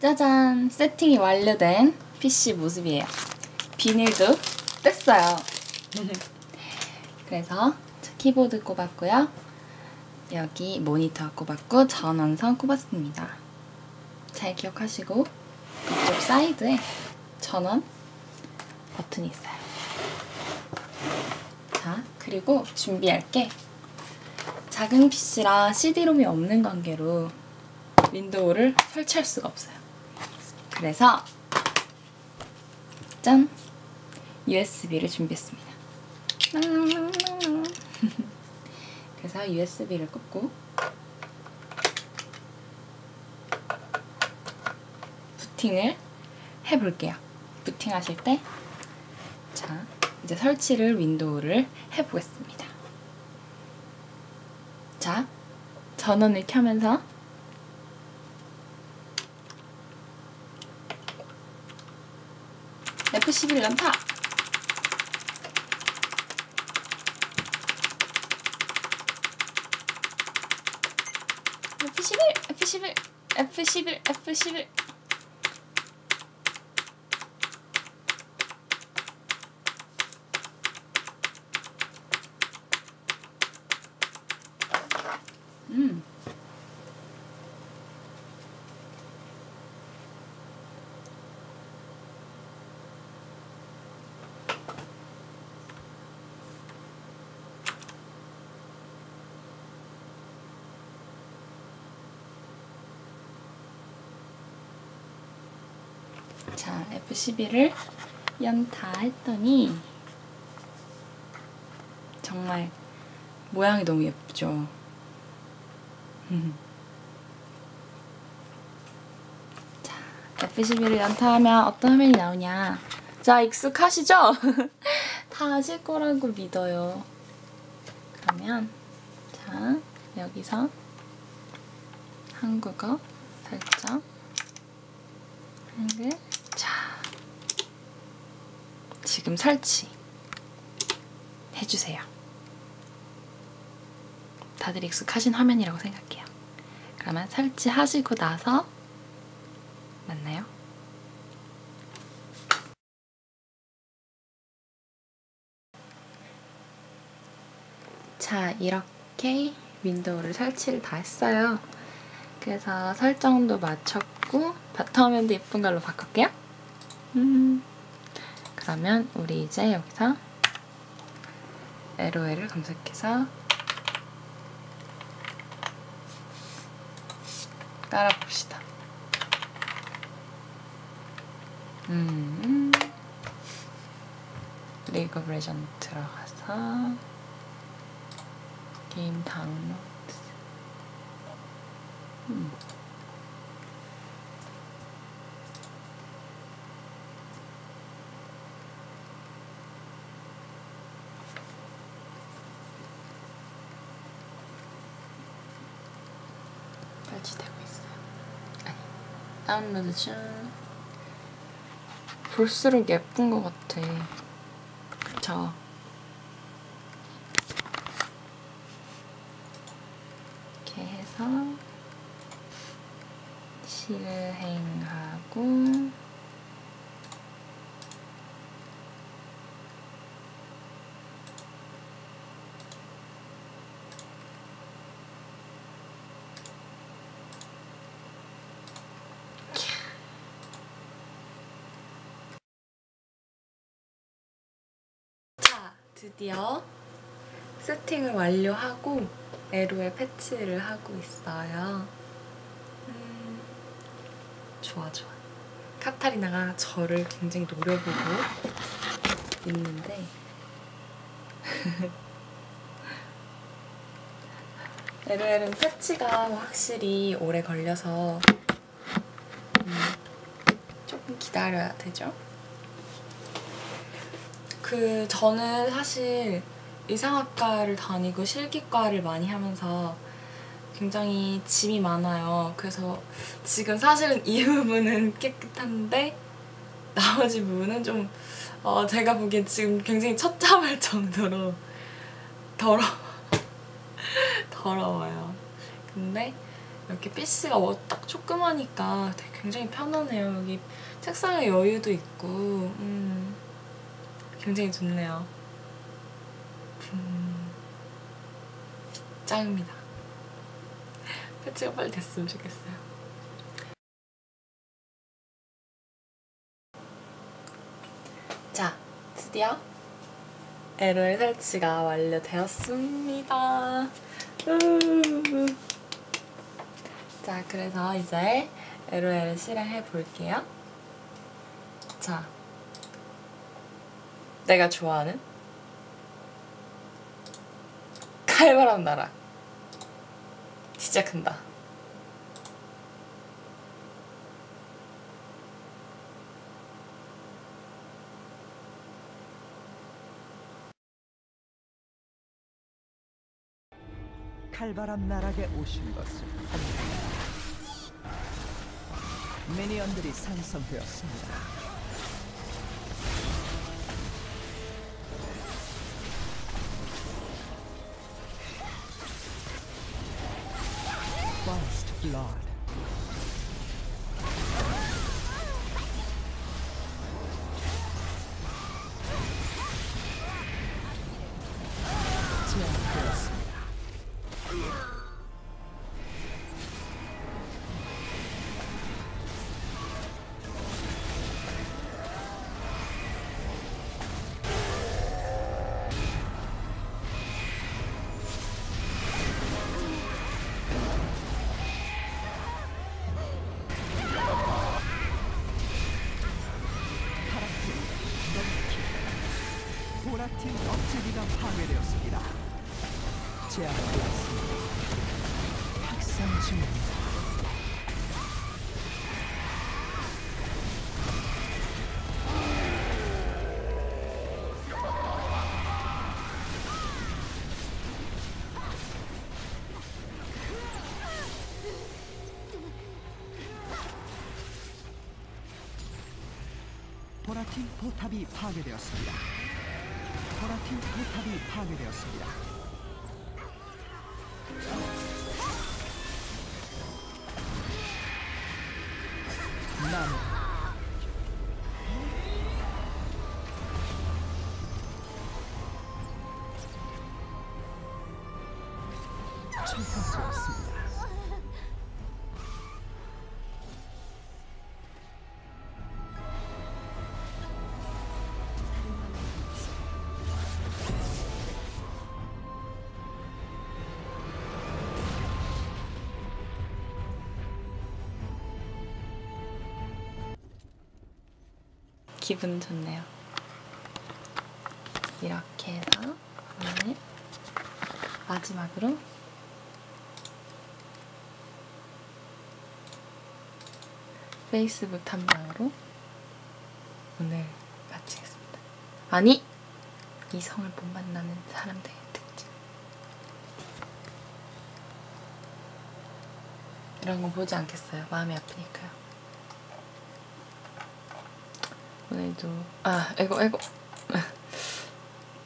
짜잔! 세팅이 완료된 PC 모습이에요. 비닐도 뗐어요. 그래서 키보드 꼽았고요. 여기 모니터 꼽았고 전원선 꼽았습니다. 잘 기억하시고 이쪽 사이드에 전원 버튼이 있어요. 자, 그리고 준비할 게 작은 PC라 CD롬이 없는 관계로 윈도우를 설치할 수가 없어요. 그래서 짠! USB를 준비했습니다. 그래서 USB를 꽂고 부팅을 해볼게요. 부팅하실 때 자, 이제 설치를 윈도우를 해보겠습니다. 자, 전원을 켜면서 F11 연타! F11, F11, F11, F11. 음. 자, F11을 연타 했더니 정말 모양이 너무 예쁘죠. 자, F11을 연타하면 어떤 화면이 나오냐. 자, 익숙하시죠? 다 아실 거라고 믿어요. 그러면 자, 여기서 한국어 설정 한글 자 지금 설치 해주세요. 다들 익숙하신 화면이라고 생각해요. 그러면 설치하시고 나서 만나요. 자, 이렇게 윈도우를 설치를 다 했어요. 그래서 설정도 맞췄고 바탕화면도 예쁜 걸로 바꿀게요. 음, 그러면 우리 이제 여기서 LOL을 검색해서 깔아봅시다. 음, 리그 오브 레전드 들어가서 게임 다운로드 음. 설치되고 있어요. 아니, 다운로드 중. 볼수록 예쁜 것 같아. 그쵸? 이렇게 해서 실행하고 자, 드디어 세팅을 완료하고 에로에 패치를 하고 있어요. 음, 좋아, 좋아. 카타리나가 저를 굉장히 노려보고 있는데 에로엘은 패치가 확실히 오래 걸려서 음, 조금 기다려야 되죠. 그 저는 사실 의상학과를 다니고 실기과를 많이 하면서 굉장히 짐이 많아요. 그래서 지금 사실은 이 부분은 깨끗한데 나머지 부분은 좀 어, 제가 보기엔 지금 굉장히 처참할 정도로 더러 더러워요. 근데 이렇게 피스가 뭐 딱 조그마니까 되게 굉장히 편하네요. 여기 책상에 여유도 있고 음, 굉장히 좋네요. 음, 짱입니다. 패치가 빨리 됐으면 좋겠어요. 자, 드디어 LOL 설치가 완료되었습니다. 우. 자, 그래서 이제 LOL 실행해 볼게요. 자, 내가 좋아하는 칼바람 나라 시작한다. 칼바람 나락에 오신 것을 환영합니다. 미니언들이 생성되었습니다. Blood. 파괴되었습니다. 제압되었습니다. 학살 중입니다. 보라팀 포탑이 파괴되었습니다. 보라팀 포탑이 파괴되었습니다. 나무 기분 좋네요. 이렇게 해서 오늘 마지막으로 페이스북 탐방으로 오늘 마치겠습니다. 아니! 이성을 못 만나는 사람들의 특징. 이런 거 보지 않겠어요. 마음이 아프니까요. 오늘도 아 에고 에고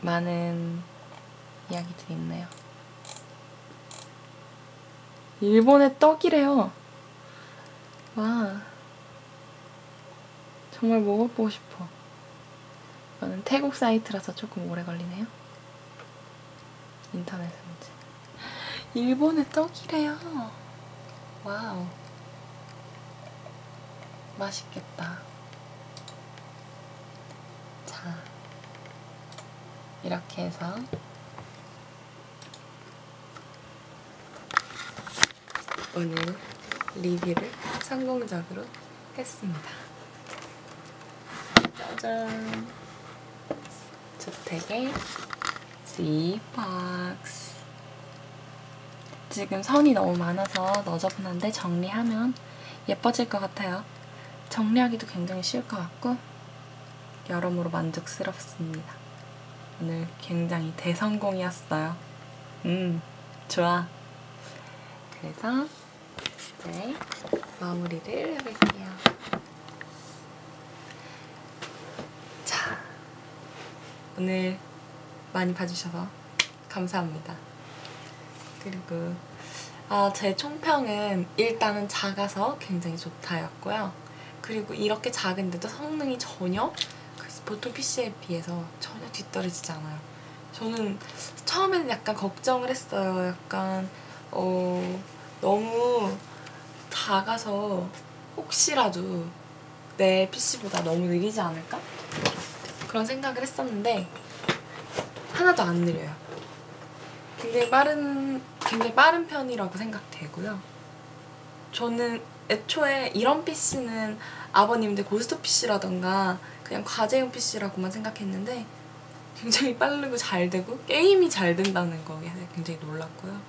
많은 이야기들이 있네요. 일본의 떡이래요. 와 정말 먹어보고 싶어. 이거는 태국 사이트라서 조금 오래 걸리네요. 인터넷 문제. 일본의 떡이래요. 와우. 맛있겠다. 자, 이렇게 해서 오늘 리뷰를 성공적으로 했습니다. 짜잔! 주택의 C박스 지금 선이 너무 많아서 너저분한데 정리하면 예뻐질 것 같아요. 정리하기도 굉장히 쉬울 것 같고 여러모로 만족스럽습니다. 오늘 굉장히 대성공이었어요. 음, 좋아. 그래서 이제 마무리를 해볼게요. 자, 오늘 많이 봐주셔서 감사합니다. 그리고 아, 제 총평은 일단은 작아서 굉장히 좋다였고요. 그리고 이렇게 작은데도 성능이 전혀 그 보통 PC에 비해서 전혀 뒤떨어지지 않아요. 저는 처음에는 약간 걱정을 했어요. 약간 어 너무 작아서 혹시라도 내 PC보다 너무 느리지 않을까? 그런 생각을 했었는데 하나도 안 느려요. 굉장히 빠른 굉장히 빠른 편이라고 생각되고요. 저는 애초에 이런 PC는 아버님들 고스톱 PC라던가 그냥 과제용 PC라고만 생각했는데 굉장히 빠르고 잘 되고 게임이 잘 된다는 거에 굉장히 놀랐고요.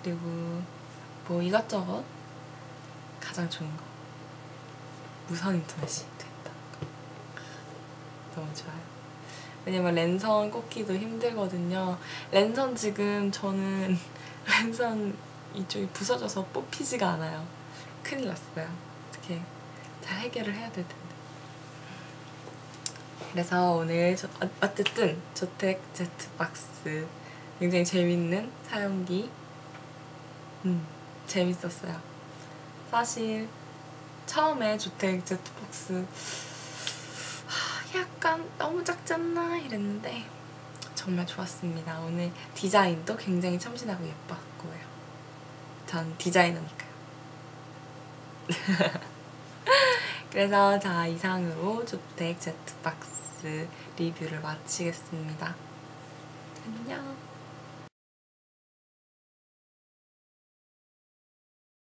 그리고 뭐 이것저것 가장 좋은 거 무선 인터넷이 거 너무 좋아요. 왜냐면 랜선 꽂기도 힘들거든요. 랜선 지금 저는 랜선 이쪽이 부서져서 뽑히지가 않아요. 큰일 났어요. 어떻게 잘 해결을 해야 될 텐데. 그래서 오늘 저, 어- 어쨌든 저택 제트박스 굉장히 재밌는 사용기 음 재밌었어요. 사실 처음에 주택 제트박스 하, 약간 너무 작지 않나 이랬는데 정말 좋았습니다. 오늘 디자인도 굉장히 참신하고 예뻤고요. 전 디자이너니까요. 그래서 자 이상으로 주택 제트박스 리뷰를 마치겠습니다. 안녕.